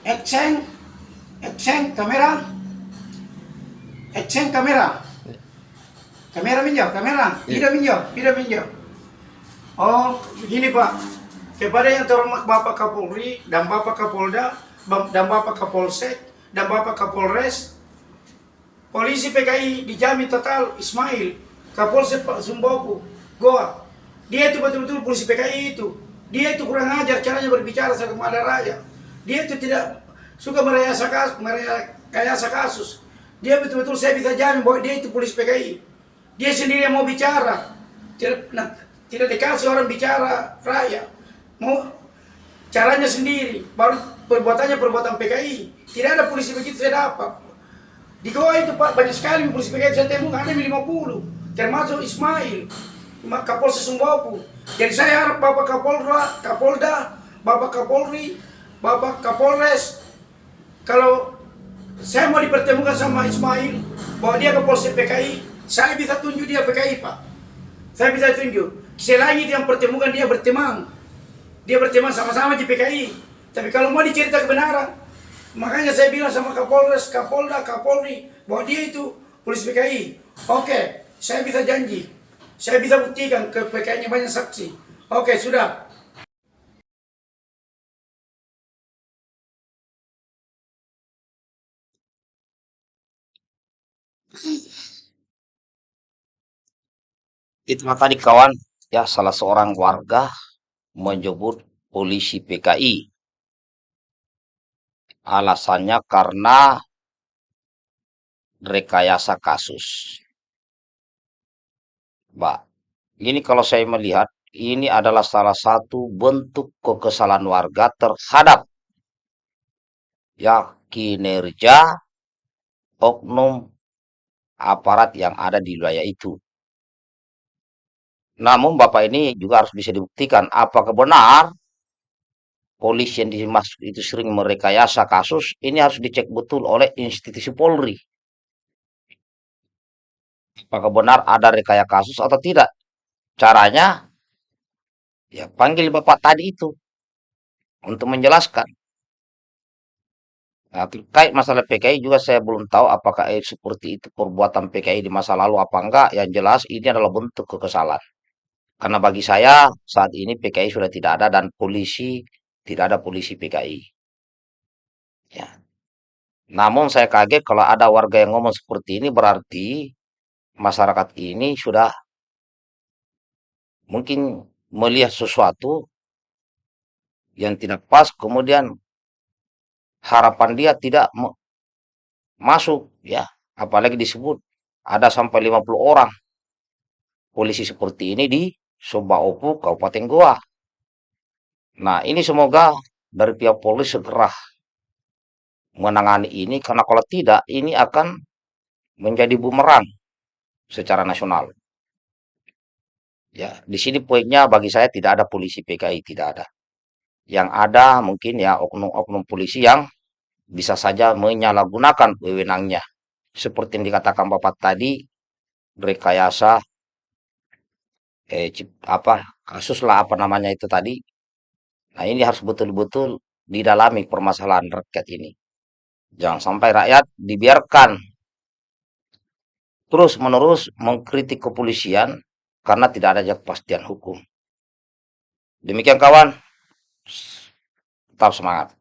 Action, action, kamera, action, kamera, kamera minjau, kamera, Iya. tidak minjau, tidak minjau. Oh, begini Pak, kepada yang terhormat Bapak Kapolri dan Bapak Kapolda dan Bapak Kapolsek dan Bapak Kapolres, polisi PKI dijamin total Ismail, Kapolsek Pak Sumboku, Goa. Dia itu betul-betul polisi PKI itu. Dia itu kurang ajar caranya berbicara sama ada rakyat. Dia itu tidak suka merekayasa kasus, merekayasa kasus. Dia betul-betul saya bisa jamin bahwa dia itu polisi PKI. Dia sendiri yang mau bicara. Tidak, nah, tidak dikasih orang bicara rakyat. Mau caranya sendiri. Baru perbuatannya perbuatan PKI. Tidak ada polisi begitu saya dapat. Di Goa itu banyak sekali polisi PKI saya temukan ada 50 termasuk Ismail Kapolres Sumbawa. Jadi saya harap Bapak Kapolra, Kapolda, Bapak Kapolri, Bapak Kapolres kalau saya mau dipertemukan sama Ismail bahwa dia Kapolsek PKI, saya bisa tunjuk dia PKI Pak. Saya bisa tunjuk. Selain itu yang pertemukan dia berteman. Dia berteman sama-sama di PKI. Tapi kalau mau dicerita kebenaran, makanya saya bilang sama Kapolres, Kapolda, Kapolri bahwa dia itu polisi PKI. Oke, saya bisa janji. Saya bisa buktikan ke PKI-nya banyak saksi. Oke, sudah. Itu tadi kawan, ya salah seorang warga menyebut polisi PKI. Alasannya karena rekayasa kasus. Mbak, ini kalau saya melihat, ini adalah salah satu bentuk kekesalan warga terhadap ya kinerja oknum aparat yang ada di wilayah itu. Namun Bapak ini juga harus bisa dibuktikan apakah benar polisi yang dimaksud itu sering merekayasa kasus, ini harus dicek betul oleh institusi Polri. Apakah benar ada rekayasa kasus atau tidak? Caranya, ya panggil Bapak tadi itu untuk menjelaskan. Nah, terkait masalah PKI juga saya belum tahu apakah eh, seperti itu perbuatan PKI di masa lalu apa enggak. Yang jelas ini adalah bentuk kekesalan. Karena bagi saya saat ini PKI sudah tidak ada dan polisi tidak ada polisi PKI. Ya. Namun saya kaget kalau ada warga yang ngomong seperti ini berarti masyarakat ini sudah mungkin melihat sesuatu yang tidak pas kemudian harapan dia tidak masuk ya apalagi disebut ada sampai 50 orang polisi seperti ini di Sobaopu Kabupaten Goa. Nah, ini semoga dari pihak Polri segera menangani ini karena kalau tidak ini akan menjadi bumerang secara nasional. Ya, di sini poinnya bagi saya tidak ada polisi PKI, tidak ada. Yang ada mungkin ya oknum-oknum polisi yang bisa saja menyalahgunakan wewenangnya. Seperti yang dikatakan Bapak tadi, rekayasa eh, apa kasus lah apa namanya itu tadi. Nah, ini harus betul-betul didalami permasalahan rakyat ini. Jangan sampai rakyat dibiarkan terus-menerus mengkritik kepolisian karena tidak ada kepastian hukum. Demikian kawan, tetap semangat.